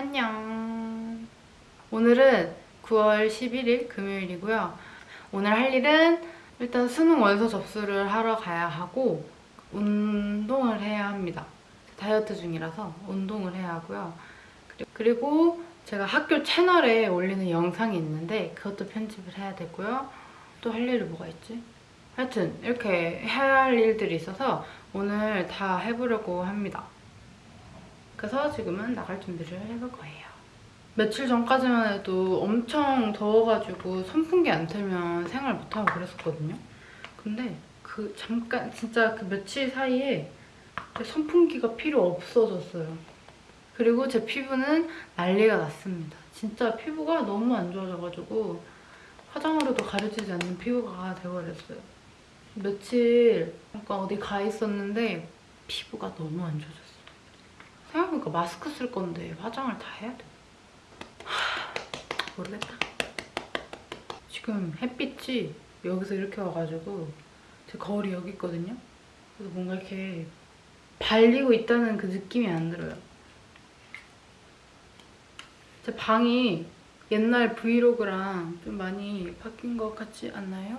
안녕. 오늘은 9월 11일 금요일이고요. 오늘 할 일은 일단 수능 원서 접수를 하러 가야 하고 운동을 해야 합니다. 다이어트 중이라서 운동을 해야 하고요. 그리고 제가 학교 채널에 올리는 영상이 있는데 그것도 편집을 해야 되고요. 또 할 일이 뭐가 있지? 하여튼 이렇게 해야 할 일들이 있어서 오늘 다 해보려고 합니다. 그래서 지금은 나갈 준비를 해볼 거예요. 며칠 전까지만 해도 엄청 더워가지고 선풍기 안 틀면 생활 못하고 그랬었거든요. 근데 그 잠깐 진짜 그 며칠 사이에 선풍기가 필요 없어졌어요. 그리고 제 피부는 난리가 났습니다. 진짜 피부가 너무 안 좋아져가지고 화장으로도 가려지지 않는 피부가 돼버렸어요. 며칠 잠깐 어디 가 있었는데 피부가 너무 안 좋아졌어요. 생각해보니까 마스크 쓸 건데 화장을 다 해야 돼. 하, 모르겠다. 지금 햇빛이 여기서 이렇게 와가지고 제 거울이 여기 있거든요. 그래서 뭔가 이렇게 발리고 있다는 그 느낌이 안 들어요. 제 방이 옛날 브이로그랑 좀 많이 바뀐 것 같지 않나요?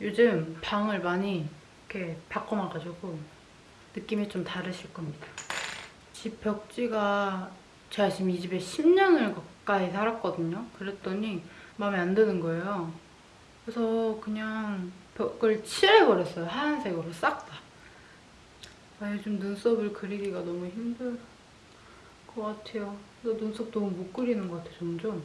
요즘 방을 많이 이렇게 바꿔놔가지고 느낌이 좀 다르실 겁니다. 집 벽지가 제가 지금 이 집에 10년을 가까이 살았거든요. 그랬더니 마음에 안 드는 거예요. 그래서 그냥 벽을 칠해버렸어요. 하얀색으로 싹 다. 아, 요즘 눈썹을 그리기가 너무 힘들 것 같아요. 나 눈썹 너무 못 그리는 것 같아, 점점.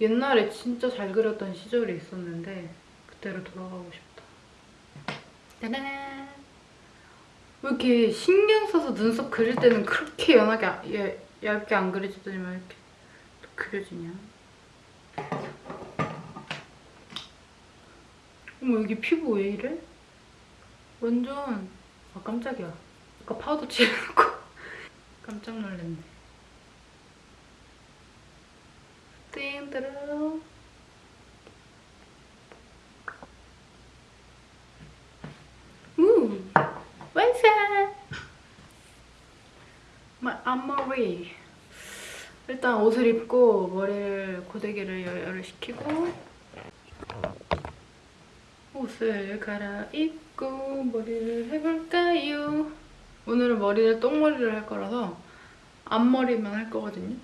옛날에 진짜 잘 그렸던 시절이 있었는데 그때로 돌아가고 싶다. 짜잔! 왜 이렇게 신경 써서 눈썹 그릴 때는 그렇게 연하게 아- 예, 얇게 안 그려지더니만 이렇게 또 그려지냐? 어머 여기 피부 왜 이래? 완전 아 깜짝이야. 아까 파우더 칠해놓고 깜짝 놀랐네. 띵드르 우 완성! 앞머리 일단 옷을 입고 머리를 고데기를 열을 시키고 옷을 갈아입고 머리를 해볼까요? 오늘은 머리를 똥머리를 할 거라서 앞머리만 할 거거든요.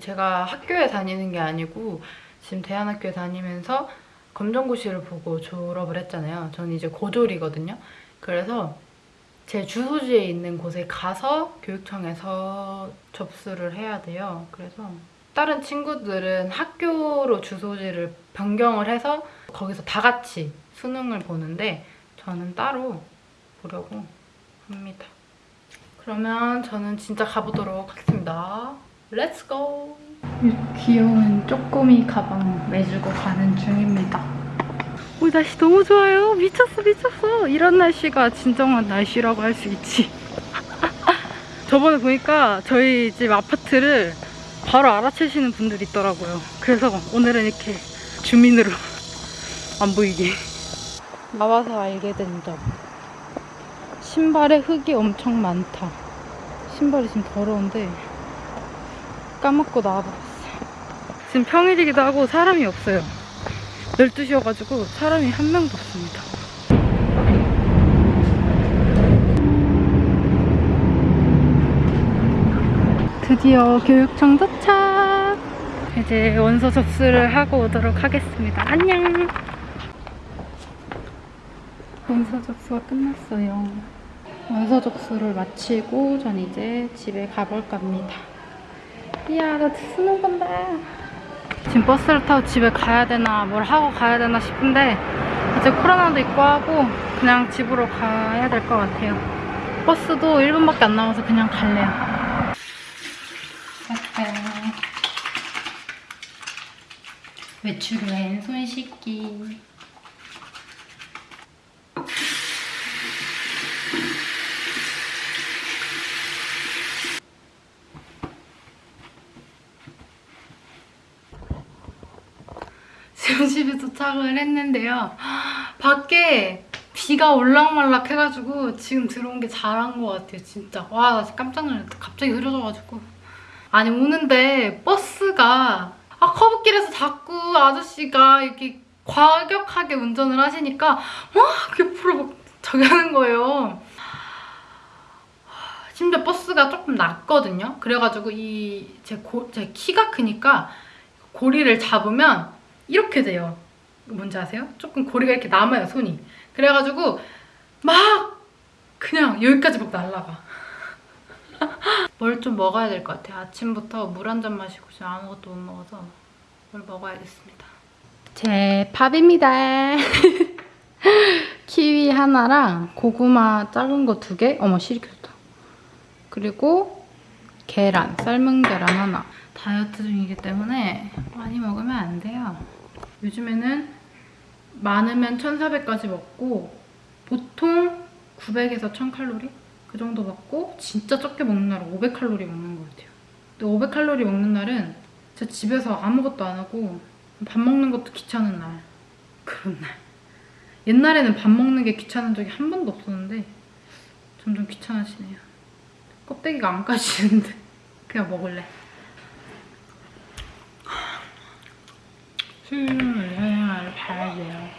제가 학교에 다니는 게 아니고 지금 대안학교에 다니면서 검정고시를 보고 졸업을 했잖아요. 저는 이제 고졸이거든요. 그래서 제 주소지에 있는 곳에 가서 교육청에서 접수를 해야 돼요. 그래서 다른 친구들은 학교로 주소지를 변경을 해서 거기서 다 같이 수능을 보는데 저는 따로 보려고 합니다. 그러면 저는 진짜 가보도록 하겠습니다. Let's go! 귀여운 쪼꼬미 가방 매주고 가는 중입니다. 오, 날씨 너무 좋아요. 미쳤어, 미쳤어. 이런 날씨가 진정한 날씨라고 할 수 있지. 저번에 보니까 저희 집 아파트를 바로 알아채시는 분들이 있더라고요. 그래서 오늘은 이렇게 주민으로 안 보이게. 나와서 알게 된 점. 신발에 흙이 엄청 많다. 신발이 지금 더러운데 까먹고 나와버렸어요. 지금 평일이기도 하고 사람이 없어요. 12시여가지고 사람이 한 명도 없습니다. 드디어 교육청 도착! 이제 원서 접수를 하고 오도록 하겠습니다. 안녕! 원서 접수가 끝났어요. 원서 접수를 마치고 전 이제 집에 가볼까 합니다. 이야, 나 수능 본다. 지금 버스를 타고 집에 가야 되나 뭘 하고 가야 되나 싶은데 이제 코로나도 있고 하고 그냥 집으로 가야 될 것 같아요. 버스도 1분밖에 안 남아서 그냥 갈래요. 짜잔. 외출 후엔 손 씻기. 지금 집에 도착을 했는데요. 밖에 비가 올락말락 해가지고 지금 들어온 게 잘한 것 같아요, 진짜. 와, 깜짝 놀랐다. 갑자기 흐려져가지고. 아니, 오는데 버스가 아, 커브길에서 자꾸 아저씨가 이렇게 과격하게 운전을 하시니까 막 옆으로 막 저기 하는 거예요. 심지어 버스가 조금 낮거든요. 그래가지고 이 제 제 키가 크니까 고리를 잡으면 이렇게 돼요. 뭔지 아세요? 조금 고리가 이렇게 남아요, 손이. 그래가지고 막 그냥 여기까지 막 날라가. 뭘 좀 먹어야 될 것 같아요. 아침부터 물 한 잔 마시고 지금 아무것도 못 먹어서 뭘 먹어야겠습니다. 제 밥입니다. 키위 하나랑 고구마 작은 거 두 개. 어머 실이 켰다. 그리고 계란, 삶은 계란 하나. 다이어트 중이기 때문에 많이 먹으면 안 돼요. 요즘에는 많으면 1,400까지 먹고 보통 900에서 1,000칼로리? 그 정도 먹고 진짜 적게 먹는 날은 500칼로리 먹는 것 같아요. 근데 500칼로리 먹는 날은 진짜 집에서 아무것도 안 하고 밥 먹는 것도 귀찮은 날. 그런 날. 옛날에는 밥 먹는 게 귀찮은 적이 한 번도 없었는데 점점 귀찮아지네요. 껍데기가 안 까지는데 그냥 먹을래. 수유를 돼요.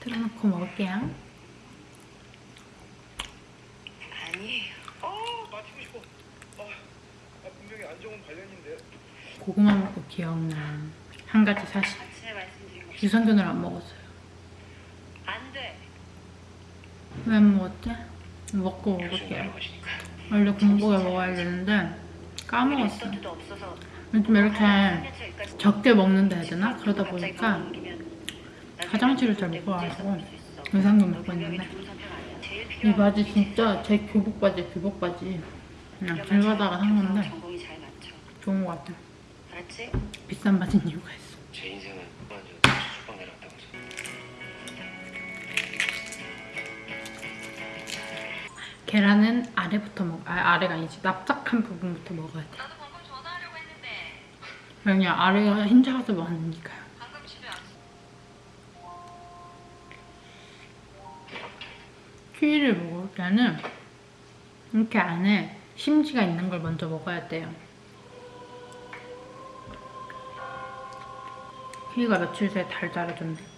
틀어놓고 먹을게요. 아니에요. 아 맞추고 싶어. 아, 아 분명히 안 좋은 관련인데. 고구마 먹고 기억난 한 가지 사실. 아침에 말씀드린 거 유산균을 안 먹었어요. 안 돼. 왜 안 먹었지? 먹고 먹을게요. 원래 공복에 먹어야 되는데 까먹었어요. 요즘 이렇게 적게 먹는다 해야 되나? 그러다 보니까 화장실을 잘 못 가가지고 유산균 먹고 있는데 이 바지 진짜 제 교복 바지 교복 바지 그냥 길 가다가 산 건데. 좋은 것 같아. 비싼 바지인 이유가 있어. 제 인생은. 계란은 아래부터 먹, 아 아래가 아니지 납작한 부분부터 먹어야 돼. 나도 방금 전화하려고 했는데 왜냐 아래가 흰자가서 많으니까요. 방금 집에 왔어. 키위를 먹을 때는 이렇게 안에 심지가 있는 걸 먼저 먹어야 돼요. 키위가 며칠 새에 달달해졌네.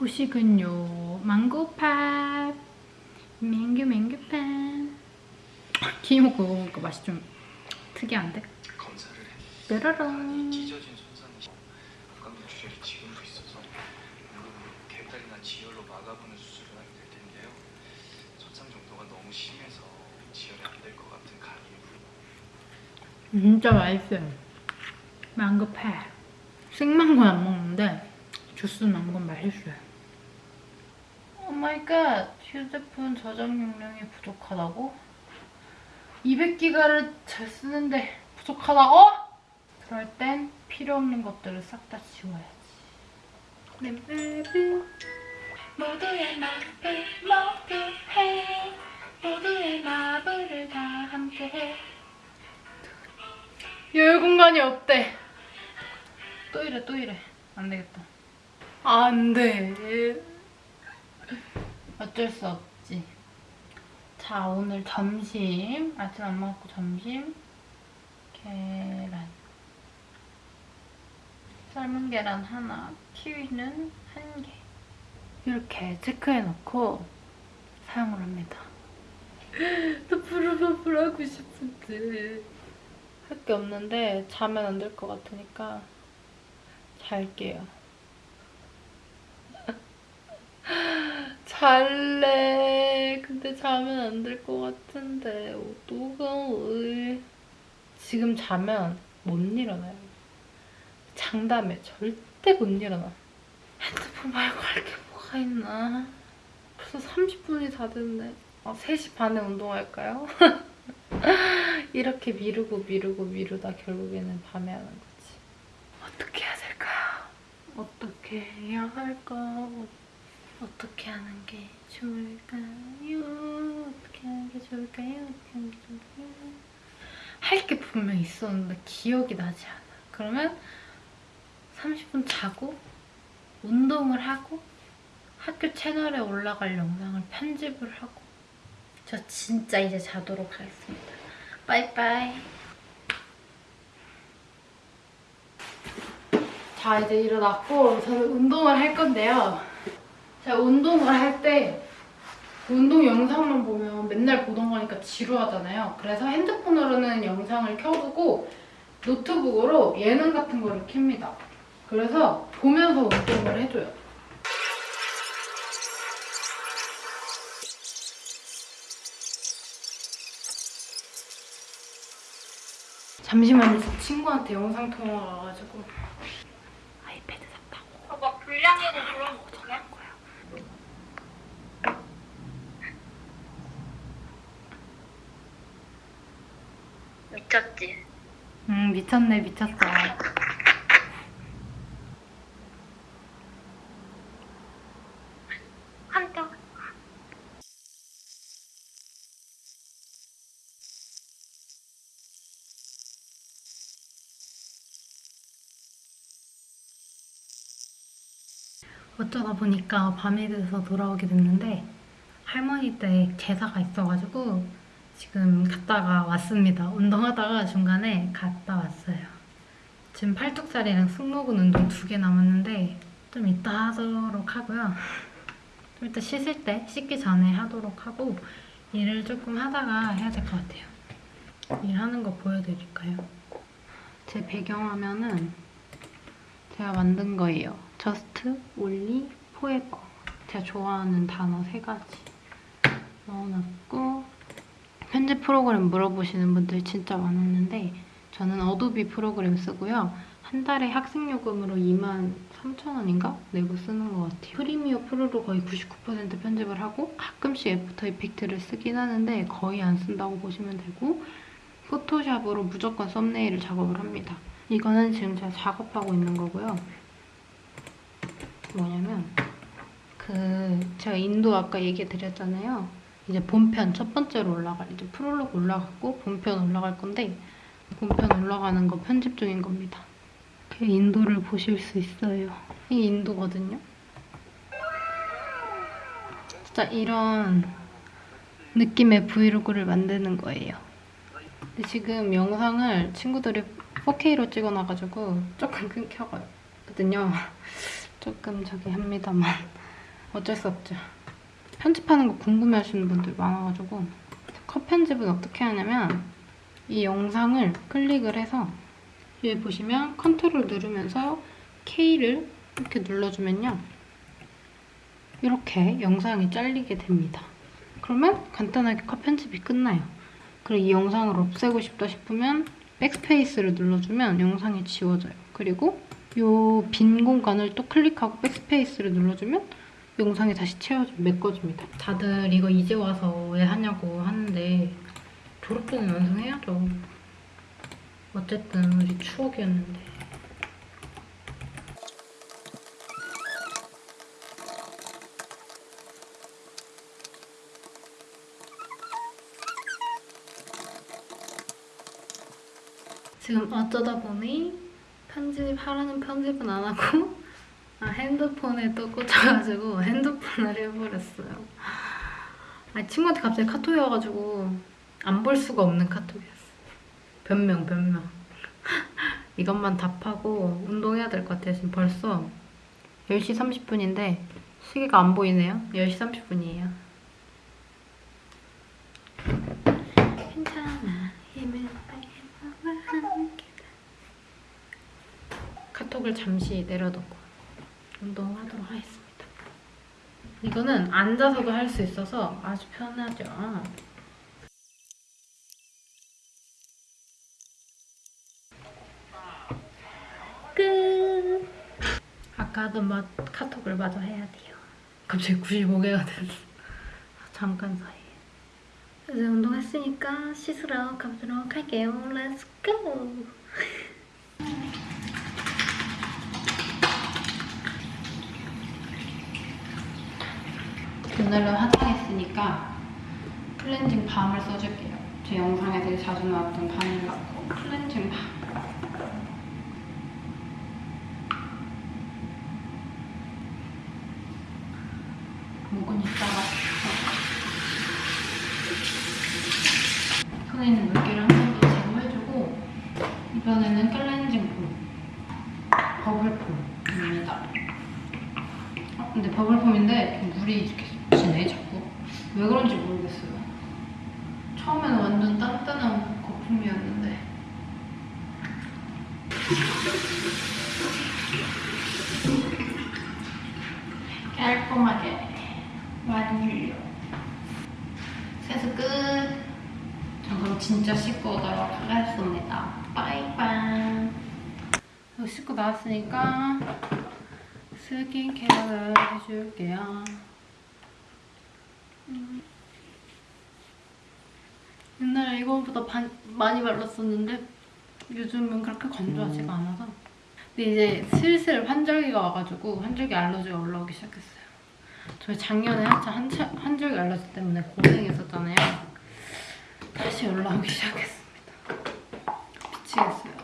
후식은요 망고팝 맹규 맹규팝 키위 먹고 먹으니까 맛이 좀 특이한데? 뾰로롱. 진짜 맛있어요. 망고팝 생망고는 안 먹는데 주스 망고는 맛있어요 oh my god 휴대폰 저장 용량이 부족하다고? 200기가를 잘 쓰는데 부족하다고? 그럴 땐 필요 없는 것들을 싹 다 지워야지 내 맵은 모두의 마블 모두해 모두의 마블을 다 함께해 여유 공간이 없대. 또 이래, 또 이래. 안 되겠다. 안 돼. 어쩔 수 없지. 자, 오늘 점심. 아침 안 먹고 점심. 계란. 삶은 계란 하나, 키위는 한 개. 이렇게 체크해놓고 사용을 합니다. 나 부르르부르 하고 싶은데. 할 게 없는데 자면 안 될 것 같으니까 잘게요. 잘래. 근데 자면 안 될 것 같은데 어떡해. 지금 자면 못 일어나요. 장담해. 절대 못 일어나. 핸드폰 말고 할 게 뭐가 있나. 벌써 30분이 다 됐네. 아, 3시 반에 운동할까요? 이렇게 미루고 미루고 미루다 결국에는 밤에 하는 거지. 어떻게 해야 될까요? 어떻게 해야 할까? 어- 어떻게 하는 게 좋을까요? 어떻게 하는 게 좋을까요? 어떻게 하는 게 좋을까요? 할 게 분명 있었는데 기억이 나지 않아. 그러면 30분 자고 운동을 하고 학교 채널에 올라갈 영상을 편집을 하고 저 진짜 이제 자도록 하겠습니다. 빠이빠이. 자 이제 일어났고 저는 운동을 할 건데요. 제가 운동을 할 때 운동 영상만 보면 맨날 보던 거니까 지루하잖아요. 그래서 핸드폰으로는 영상을 켜두고 노트북으로 예능 같은 거를 켭니다. 그래서 보면서 운동을 해줘요. 잠시만요. 저 친구한테 영상 통화가 와가지고 아이패드 샀다고. 막 불량이고 그런 거 어떡해? 할 거야. 미쳤지? 응 미쳤네 미쳤어. 한쪽 어쩌다 보니까 밤이 돼서 돌아오게 됐는데 할머니 댁 제사가 있어가지고 지금 갔다가 왔습니다. 운동하다가 중간에 갔다 왔어요. 지금 팔뚝살이랑 승모근 운동 두 개 남았는데 좀 이따 하도록 하고요. 좀 이따 씻을 때 씻기 전에 하도록 하고 일을 조금 하다가 해야 될 것 같아요. 일하는 거 보여드릴까요? 제 배경화면은 제가 만든 거예요. just, only, forever. 제가 좋아하는 단어 세 가지 넣어놨고 편집 프로그램 물어보시는 분들 진짜 많았는데 저는 Adobe 프로그램 쓰고요. 한 달에 학생 요금으로 2만 3천 원인가 내고 쓰는 것 같아요. Premiere Pro로 거의 99% 편집을 하고 가끔씩 After Effect를 쓰긴 하는데 거의 안 쓴다고 보시면 되고 Photoshop으로 무조건 썸네일을 작업을 합니다. 이거는 지금 제가 작업하고 있는 거고요. 뭐냐면 그 제가 인도 아까 얘기 드렸잖아요. 이제 본편 첫 번째로 올라갈 이제 프롤로그 올라갔고 본편 올라갈 건데 본편 올라가는 거 편집 중인 겁니다. 이렇게 인도를 보실 수 있어요. 이게 인도거든요. 진짜 이런 느낌의 브이로그를 만드는 거예요. 근데 지금 영상을 친구들이 4K로 찍어놔가지고 조금 끊겨거든요. 조금 저기 합니다만 어쩔 수 없죠. 편집하는 거 궁금해하시는 분들 많아가지고 컷 편집은 어떻게 하냐면 이 영상을 클릭을 해서 여기 보시면 컨트롤 누르면서 K를 이렇게 눌러주면요. 이렇게 영상이 잘리게 됩니다. 그러면 간단하게 컷 편집이 끝나요. 그리고 이 영상을 없애고 싶다 싶으면 백스페이스를 눌러주면 영상이 지워져요. 그리고 이 빈 공간을 또 클릭하고 백스페이스를 눌러주면 영상이 다시 채워져 메꿔집니다. 다들 이거 이제 와서 왜 하냐고 하는데 졸업 전에 완성해야죠. 어쨌든 우리 추억이었는데. 지금 어쩌다 보니 편집 하라는 편집은 안 하고 아, 핸드폰에 또 꽂혀가지고 핸드폰을 해버렸어요. 아, 친구한테 갑자기 카톡이 와가지고 안 볼 수가 없는 카톡이었어. 변명, 변명. 이것만 답하고 운동해야 될 것 같아요. 지금 벌써 10시 30분인데 시계가 안 보이네요. 10시 30분이에요. 괜찮아. 카톡을 잠시 내려놓고 운동하도록 하겠습니다. 이거는 앉아서도 할 수 있어서 아주 편하죠. 끝! 아까 하던 마, 카톡을 마저 해야 돼요. 갑자기 95개가 됐어. 잠깐 사이에. 이제 운동했으니까 씻으러 가보도록 할게요. Let's go! 오늘은 화장했으니까 클렌징 밤을 써줄게요. 제 영상에 되게 자주 나왔던 바닐라코 클렌징 밤. 목은 이따가 손에 있는 물기를 한 번 더 제거해주고 이번에는 클렌징 폼 버블폼입니다. 어, 근데 버블폼인데 물이 이렇게 지네 자꾸 왜 그런지 모르겠어요. 처음에는 완전 단단한 거품이었는데 깔끔하게 완료. 세수 끝. 전 그럼 진짜 씻고 오도록 하겠습니다. 빠이빠이. 씻고 나왔으니까 스킨케어를 해줄게요. 음. 옛날에 이거보다 반- 많이 발랐었는데 요즘은 그렇게 건조하지가 않아서 근데 이제 슬슬 환절기가 와가지고 환절기 알러지가 올라오기 시작했어요. 저희 작년에 한참 한철, 환절기 알러지 때문에 고생했었잖아요. 다시 올라오기 시작했습니다. 미치겠어요.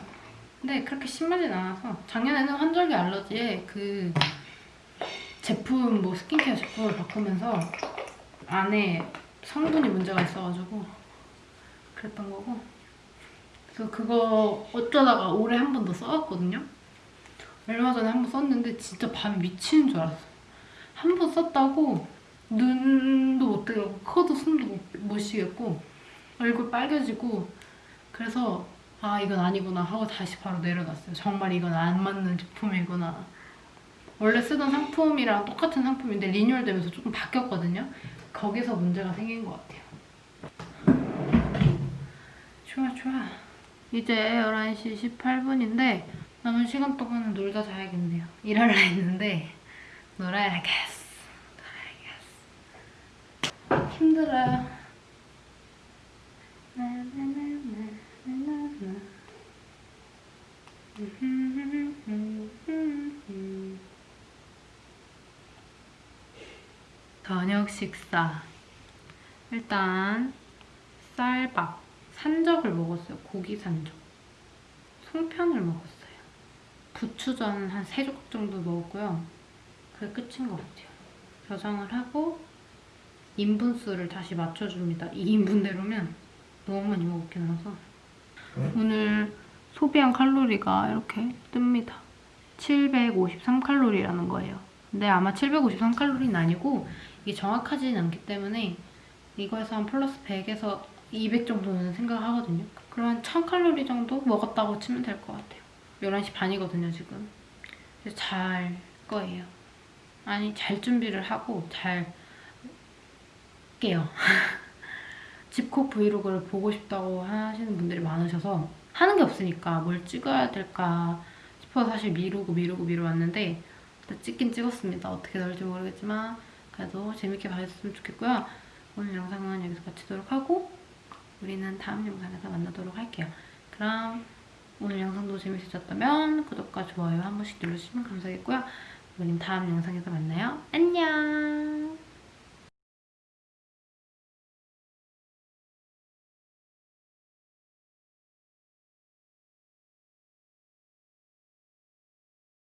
근데 그렇게 심하진 않아서 작년에는 환절기 알러지에 그 제품 뭐 스킨케어 제품을 바꾸면서 안에 성분이 문제가 있어가지고 그랬던 거고. 그래서 그거 어쩌다가 올해 한 번 더 써왔거든요. 얼마 전에 한 번 썼는데 진짜 밤에 미치는 줄 알았어. 한 번 썼다고 눈도 못 뜨고 코도 숨도 못, 못 쉬겠고 얼굴 빨개지고 그래서 아 이건 아니구나 하고 다시 바로 내려놨어요. 정말 이건 안 맞는 제품이구나. 원래 쓰던 상품이랑 똑같은 상품인데 리뉴얼 되면서 조금 바뀌었거든요 거기서 문제가 생긴 것 같아요. 좋아 좋아. 이제 11시 18분인데 남은 시간 동안은 놀다 자야겠네요. 일하려 했는데 놀아야겠어. 놀아야겠어. 힘들어요 저녁 식사. 일단 쌀밥 산적을 먹었어요. 고기 산적. 송편을 먹었어요. 부추전 한 3조각 정도 먹었고요. 그게 끝인 것 같아요. 저장을 하고 인분수를 다시 맞춰줍니다. 2인분대로면 너무 많이 먹긴 해서. 오늘 소비한 칼로리가 이렇게 뜹니다. 753칼로리라는 거예요. 근데 아마 753칼로리는 아니고 이게 정확하지는 않기 때문에 이거에서 한 플러스 100에서 200 정도는 생각하거든요. 그럼 한 1000칼로리 정도 먹었다고 치면 될 것 같아요. 11시 반이거든요, 지금. 그래서 잘 거예요. 아니, 잘 준비를 하고 잘 깨요. 집콕 브이로그를 보고 싶다고 하시는 분들이 많으셔서 하는 게 없으니까 뭘 찍어야 될까 싶어서 사실 미루고 미루고 미루었는데 찍긴 찍었습니다. 어떻게 나올지 모르겠지만 그래도 재밌게 봐주셨으면 좋겠고요. 오늘 영상은 여기서 마치도록 하고 우리는 다음 영상에서 만나도록 할게요. 그럼 오늘 영상도 재밌으셨다면 구독과 좋아요 한 번씩 눌러주시면 감사하겠고요. 우리는 다음 영상에서 만나요. 안녕!